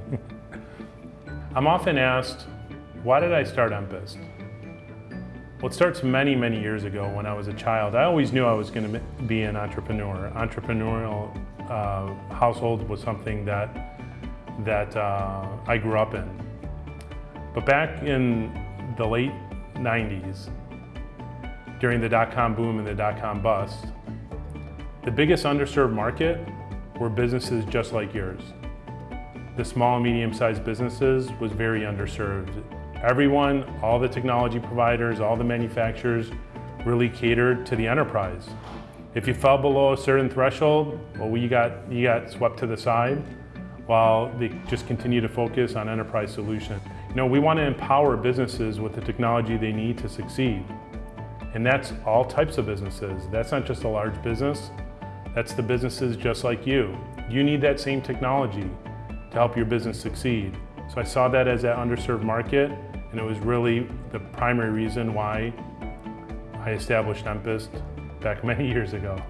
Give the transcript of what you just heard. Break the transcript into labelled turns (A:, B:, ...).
A: I'm often asked, why did I start Empist? Well, it starts many, many years ago when I was a child. I always knew I was going to be an entrepreneur. Entrepreneurial uh, household was something that, that uh, I grew up in. But back in the late 90s, during the dot-com boom and the dot-com bust, the biggest underserved market were businesses just like yours. The small and medium-sized businesses was very underserved. Everyone, all the technology providers, all the manufacturers really catered to the enterprise. If you fell below a certain threshold, well, you got, you got swept to the side while they just continue to focus on enterprise solutions. You know, we want to empower businesses with the technology they need to succeed. And that's all types of businesses. That's not just a large business. That's the businesses just like you. You need that same technology to help your business succeed. So I saw that as that underserved market, and it was really the primary reason why I established Empist back many years ago.